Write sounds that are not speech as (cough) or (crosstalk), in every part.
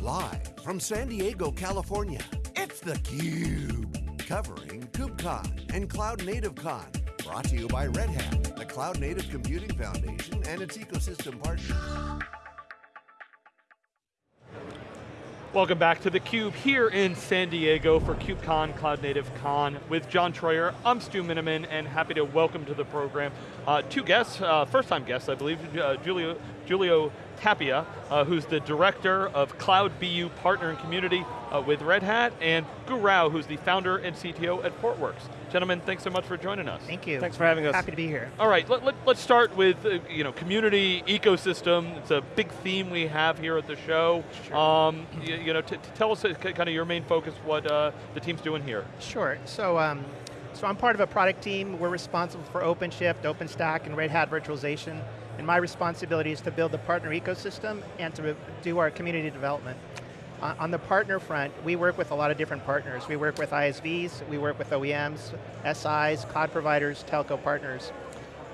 Live from San Diego, California, it's theCUBE. Covering KubeCon and Cloud Native Con. Brought to you by Red Hat, the Cloud Native Computing Foundation and its ecosystem partners. Welcome back to theCUBE here in San Diego for KubeCon, Cloud Native Con with John Troyer. I'm Stu Miniman and happy to welcome to the program uh, two guests, uh, first time guests I believe, uh, Julio, Julio Tapia, uh, who's the Director of Cloud BU Partner and Community uh, with Red Hat, and Gou Rao, who's the founder and CTO at Portworx. Gentlemen, thanks so much for joining us. Thank you. Thanks for having us. Happy to be here. All right, let, us let, start with uh, you know community ecosystem. It's a big theme we have here at the show. Sure. Um, you, you, know, tell us uh, kind of your main focus, what uh, the team's doing here. Sure. So. Um, so I'm part of a product team. We're responsible for OpenShift, OpenStack, and Red Hat virtualization. And my responsibility is to build the partner ecosystem and to do our community development. On the partner front, we work with a lot of different partners. We work with ISVs, we work with OEMs, SIs, cloud providers, telco partners.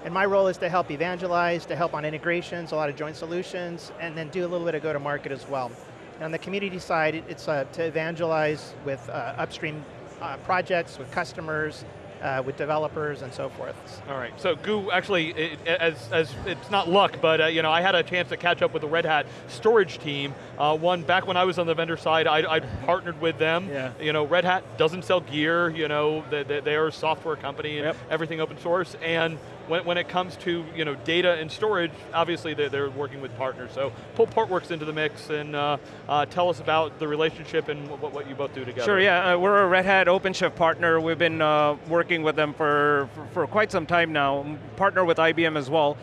And my role is to help evangelize, to help on integrations, a lot of joint solutions, and then do a little bit of go-to-market as well. And on the community side, it's uh, to evangelize with uh, upstream uh, projects, with customers, uh, with developers and so forth. All right, so Gou, actually, it, as, as it's not luck, but uh, you know, I had a chance to catch up with the Red Hat storage team. Uh, one, back when I was on the vendor side, I, I partnered with them. Yeah. You know, Red Hat doesn't sell gear, you know, they, they, they are a software company and yep. everything open source, and when, when it comes to you know, data and storage, obviously they're, they're working with partners. So pull Portworx into the mix and uh, uh, tell us about the relationship and what, what you both do together. Sure, yeah, uh, we're a Red Hat OpenShift partner. We've been uh, working with them for, for, for, quite some time now, partner with IBM as well.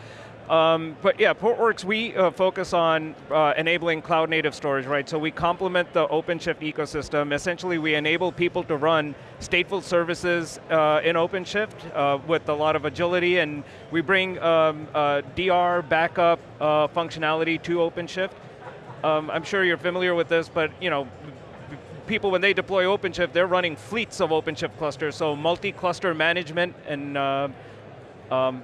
Um, but yeah, Portworx, we uh, focus on uh, enabling cloud native storage, right? So we complement the OpenShift ecosystem. Essentially, we enable people to run stateful services uh, in OpenShift uh, with a lot of agility, and we bring um, uh, DR backup uh, functionality to OpenShift. Um, I'm sure you're familiar with this, but you know, people when they deploy OpenShift, they're running fleets of OpenShift clusters, so multi-cluster management and um,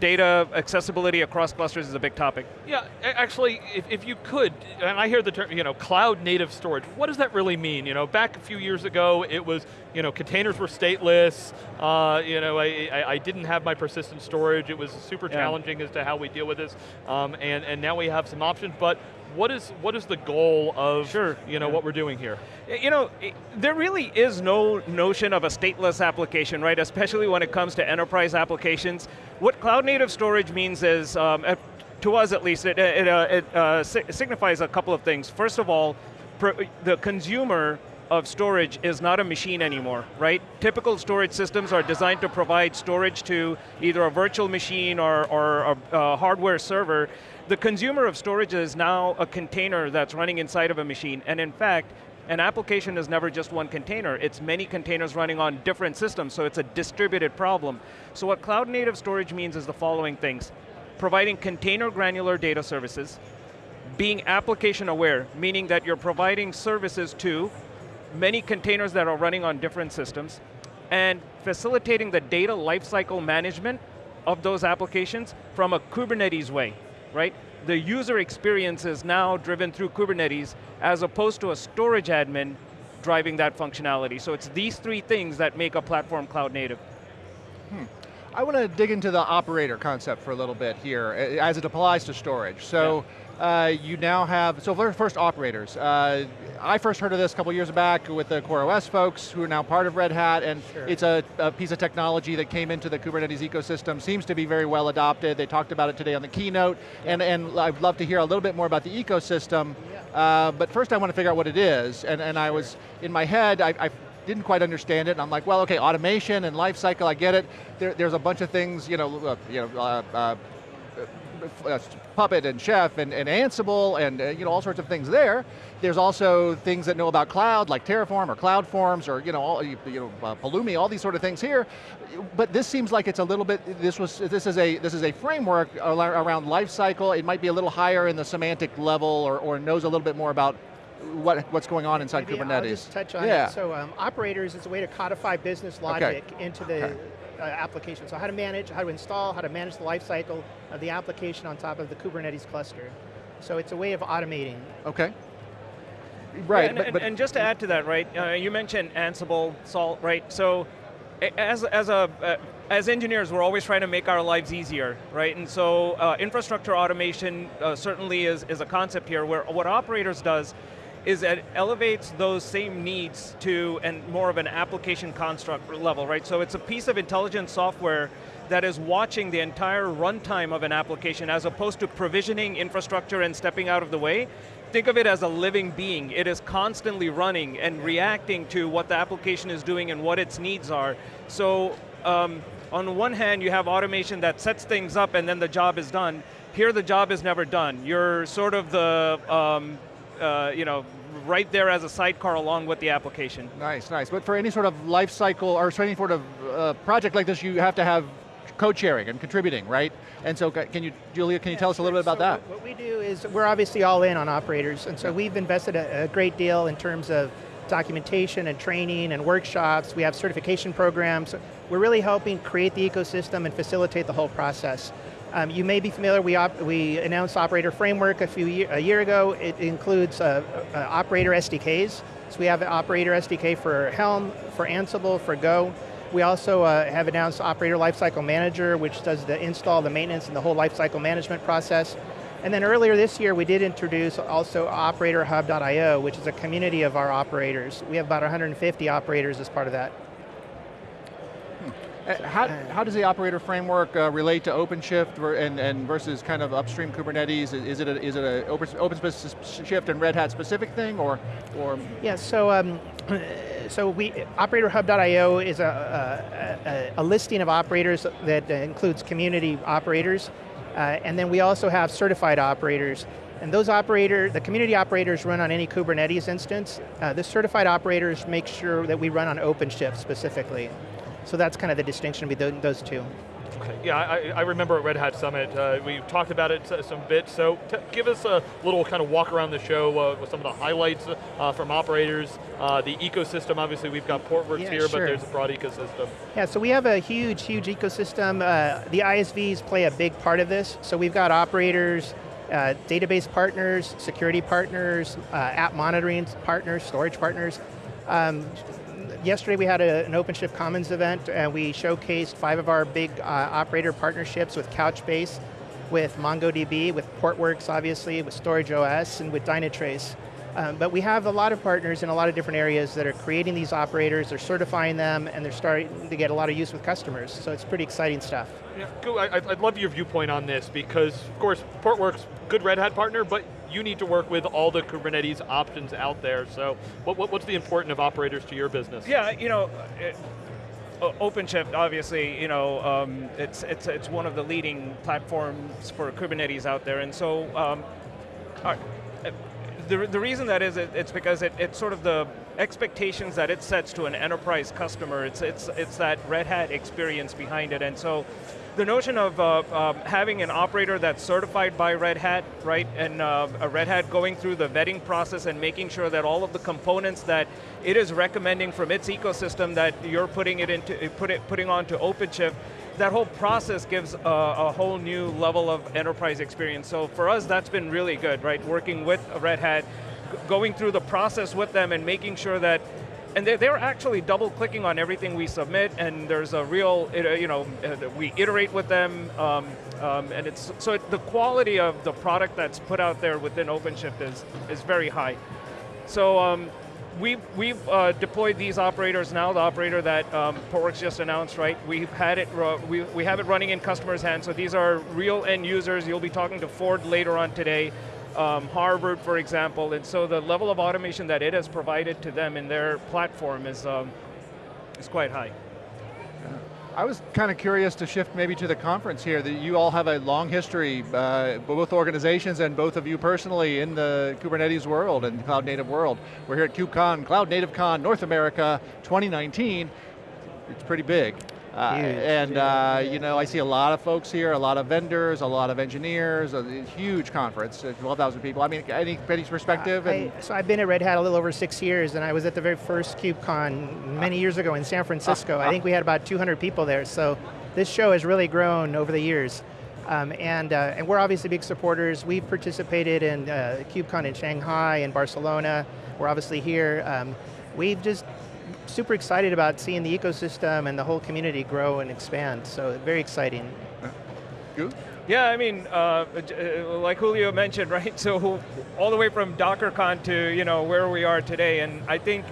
data accessibility across clusters is a big topic. Yeah, actually, if, if you could, and I hear the term, you know, cloud native storage, what does that really mean? You know, back a few years ago, it was, you know, containers were stateless, uh, you know, I, I, I, didn't have my persistent storage, it was super challenging yeah. as to how we deal with this, um, and, and now we have some options, but what is what is the goal of sure. you know yeah. what we're doing here? You know, there really is no notion of a stateless application, right? Especially when it comes to enterprise applications. What cloud native storage means is, um, to us at least, it, it, uh, it uh, signifies a couple of things. First of all, the consumer of storage is not a machine anymore, right? Typical storage systems are designed to provide storage to either a virtual machine or, or a, a hardware server, the consumer of storage is now a container that's running inside of a machine, and in fact, an application is never just one container, it's many containers running on different systems, so it's a distributed problem. So what cloud native storage means is the following things. Providing container granular data services, being application aware, meaning that you're providing services to many containers that are running on different systems, and facilitating the data lifecycle management of those applications from a Kubernetes way right? The user experience is now driven through Kubernetes as opposed to a storage admin driving that functionality. So it's these three things that make a platform cloud native. Hmm. I want to dig into the operator concept for a little bit here, as it applies to storage. So. Yeah uh, you now have, so first operators. Uh, I first heard of this a couple years back with the CoreOS folks who are now part of Red Hat and sure. it's a, a, piece of technology that came into the Kubernetes ecosystem, seems to be very well adopted. They talked about it today on the keynote yeah. and, and I'd love to hear a little bit more about the ecosystem. Yeah. Uh, but first I want to figure out what it is and, and sure. I was, in my head, I, I didn't quite understand it, and I'm like, well, okay, automation and lifecycle, I get it. There, there's a bunch of things, you know, uh, you know, uh, uh uh, Puppet and Chef and, and Ansible and uh, you know all sorts of things there. There's also things that know about cloud, like Terraform or CloudForms or you know, all, you, you know uh, Pulumi, all these sort of things here. But this seems like it's a little bit. This was this is a this is a framework around lifecycle. It might be a little higher in the semantic level or, or knows a little bit more about what, what's going on inside Maybe Kubernetes. I'll just touch on yeah. it. So um, operators is a way to codify business logic okay. into the okay uh, application. So how to manage, how to install, how to manage the lifecycle of the application on top of the Kubernetes cluster. So it's a way of automating. Okay. Right, Yeah, and, but, and- but and just to add to that, right? Uh, you mentioned Ansible, Salt, right? So, as as a uh, as engineers, we're always trying to make our lives easier, right? And so, uh, infrastructure automation uh, certainly is is a concept here. Where what operators does is it elevates those same needs to and more of an application construct level, right? So it's a piece of intelligent software that is watching the entire runtime of an application as opposed to provisioning infrastructure and stepping out of the way. Think of it as a living being. It is constantly running and reacting to what the application is doing and what its needs are. So um, on one hand, you have automation that sets things up and then the job is done. Here the job is never done. You're sort of the, um, uh, you know, right there as a sidecar along with the application. Nice, nice. But for any sort of life cycle or for any sort of uh, project like this, you have to have code sharing and contributing, right? And so can you, Julio, can you tell us a little bit about So that? What we do is we're obviously all in on operators, and so we've invested a, a great deal in terms of documentation and training and workshops. We have certification programs. We're really helping create the ecosystem and facilitate the whole process. Um, you may be familiar, we, we announced Operator Framework a few year, a year ago. It includes uh, uh, Operator SDKs. So we have an Operator SDK for Helm, for Ansible, for Go. We also uh, have announced Operator Lifecycle Manager, which does the install, the maintenance, and the whole lifecycle management process. And then earlier this year, we did introduce also OperatorHub.io, which is a community of our operators. We have about 150 operators as part of that. Uh, How, how does the operator framework uh, relate to OpenShift and, and versus kind of upstream Kubernetes? Is- it a, is it a Open, OpenShift and Red Hat specific thing, or, or Yeah, so um, so we OperatorHub.io is a, a, a, listing of operators that includes community operators, uh, and then we also have certified operators. And those operator, the community operators run on any Kubernetes instance. Uh, the certified operators make sure that we run on OpenShift specifically. So that's kind of the distinction between those two. Okay. Yeah, I, I remember at Red Hat Summit, uh, we talked about it some bit, so give us a little kind of walk around the show uh, with some of the highlights uh, from operators, uh, the ecosystem, obviously we've got Portworx Yeah, here, but there's a broad ecosystem. Yeah, so we have a huge, huge ecosystem. Uh, the ISVs play a big part of this. So we've got operators, uh, database partners, security partners, uh, app monitoring partners, storage partners. Um, yesterday we had a, an OpenShift Commons event and we showcased five of our big uh, operator partnerships with Couchbase, with MongoDB, with Portworx obviously, with StorageOS, and with Dynatrace. Um, but we have a lot of partners in a lot of different areas that are creating these operators, they're certifying them, and they're starting to get a lot of use with customers. So it's pretty exciting stuff. Yeah, Gou, I, I'd love your viewpoint on this because, of course, Portworx, good Red Hat partner, but you need to work with all the Kubernetes options out there. So, what, what, what's the importance of operators to your business? Yeah, you know, it, OpenShift, obviously, you know, um, it's, it's, it's one of the leading platforms for Kubernetes out there, and so um, uh, the, the reason that is, it, it's because it, it's sort of the expectations that it sets to an enterprise customer, it's, it's, it's that Red Hat experience behind it, and so the notion of uh, um, having an operator that's certified by Red Hat, right, and uh, a Red Hat going through the vetting process and making sure that all of the components that it is recommending from its ecosystem that you're putting it into, put it, putting onto OpenShift, that whole process gives a, a whole new level of enterprise experience. So for us, that's been really good, right? Working with Red Hat, going through the process with them and making sure that and they're, they're actually double clicking on everything we submit and there's a real, uh, you know, uh, we iterate with them um, um, and it's, so it, the quality of the product that's put out there within OpenShift is, is very high. So um, we've, we've uh, deployed these operators now, the operator that um, Portworx just announced, right? We've had it, we, we have it running in customers' hands, so these are real end users. You'll be talking to Ford later on today, um, Harvard, for example, and so the level of automation that it has provided to them in their platform is, um, is quite high. I was kind of curious to shift maybe to the conference here, that you all have a long history, uh, both organizations and both of you personally in the Kubernetes world and cloud native world. We're here at KubeCon, Cloud Native Con, North America 2019. It's pretty big. Uh, and uh, you know, I see a lot of folks here, a lot of vendors, a lot of engineers, a huge conference, uh, 12,000 people. I mean, any, perspective? I, and- so I've been at Red Hat a little over six years, and I was at the very first KubeCon many years ago in San Francisco. I think we had about 200 people there, so this show has really grown over the years. Um, and, uh, and we're obviously big supporters. We've participated in uh, KubeCon in Shanghai and Barcelona. We're obviously here. Um, we've just super excited about seeing the ecosystem and the whole community grow and expand. So very exciting. Good. Yeah, I mean, uh, uh, like Julio mentioned, (laughs) right? So all the way from DockerCon to you know where we are today, and I think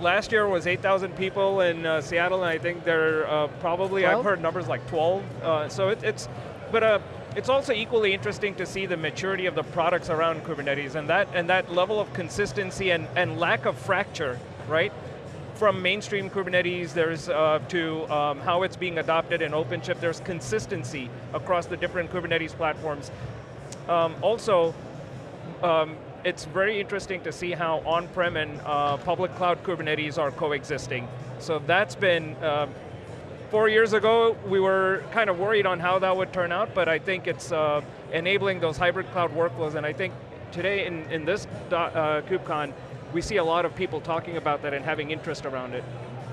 last year was 8,000 people in uh, Seattle, and I think there are uh, probably 12? I've heard numbers like 12. Uh, so it, it's, but uh, it's also equally interesting to see the maturity of the products around Kubernetes, and that and that level of consistency and and lack of fracture, right? From mainstream Kubernetes, there's uh, to um, how it's being adopted in OpenShift, there's consistency across the different Kubernetes platforms. Um, also, um, it's very interesting to see how on-prem and uh, public cloud Kubernetes are coexisting. So that's been, uh, four years ago, we were kind of worried on how that would turn out, but I think it's uh, enabling those hybrid cloud workflows, and I think today in, in this uh, KubeCon, we see a lot of people talking about that and having interest around it.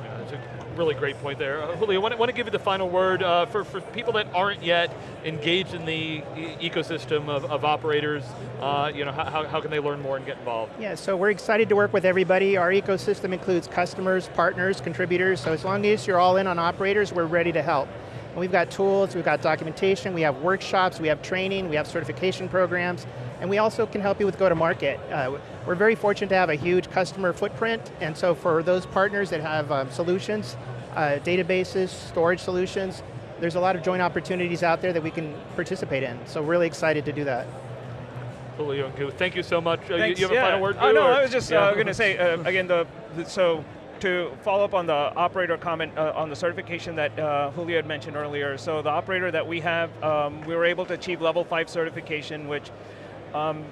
Yeah, that's a really great point there. Uh, Julio, I want, want, to give you the final word uh, for, for people that aren't yet engaged in the e ecosystem of, of operators, uh, you know, how, how can they learn more and get involved? Yeah, so we're excited to work with everybody. Our ecosystem includes customers, partners, contributors, so as long as you're all in on operators, we're ready to help. And we've got tools, we've got documentation, we have workshops, we have training, we have certification programs, and we also can help you with go-to-market. Uh, we're very fortunate to have a huge customer footprint, and so for those partners that have um, solutions, uh, databases, storage solutions, there's a lot of joint opportunities out there that we can participate in. So really excited to do that. Julio thank you so much. Uh, you, you, have yeah. a final word? Oh, no, I was just yeah. uh, going to say, uh, again, the, the, so to follow up on the operator comment uh, on the certification that uh, Julio had mentioned earlier, so the operator that we have, um, we were able to achieve level five certification, which um,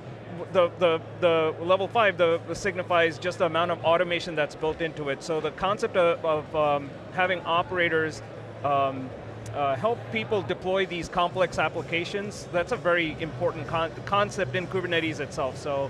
the, the, the level five the, the, signifies just the amount of automation that's built into it. So the concept of, of um, having operators um, uh, help people deploy these complex applications, that's a very important con concept in Kubernetes itself. So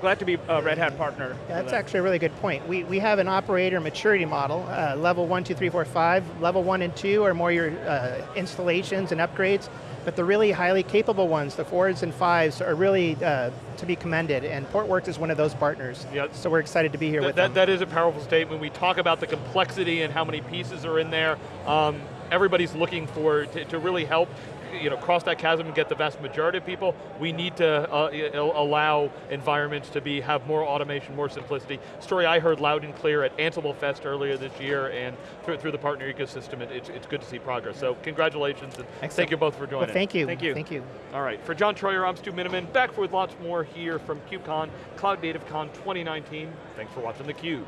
glad to be a Red Hat partner. That's that. actually a really good point. We, we have an operator maturity model, uh, level one, two, three, four, five. Level one and two are more your uh, installations and upgrades. But the really highly capable ones, the fours and fives, are really uh, to be commended, and Portworx is one of those partners. Yep. So we're excited to be here Th with that, them. That is a powerful statement. We talk about the complexity and how many pieces are in there. Um, everybody's looking for, to, to really help you know, cross that chasm and get the vast majority of people, we need to uh, allow environments to be have more automation, more simplicity. Story I heard loud and clear at Ansible Fest earlier this year and through, through the partner ecosystem, it, it's, it's good to see progress. So congratulations and Excellent. thank you both for joining. Well, thank you. Thank you. Thank you. All right, for John Troyer, I'm Stu Miniman, back with lots more here from KubeCon, Cloud Native Con 2019. Thanks for watching theCUBE.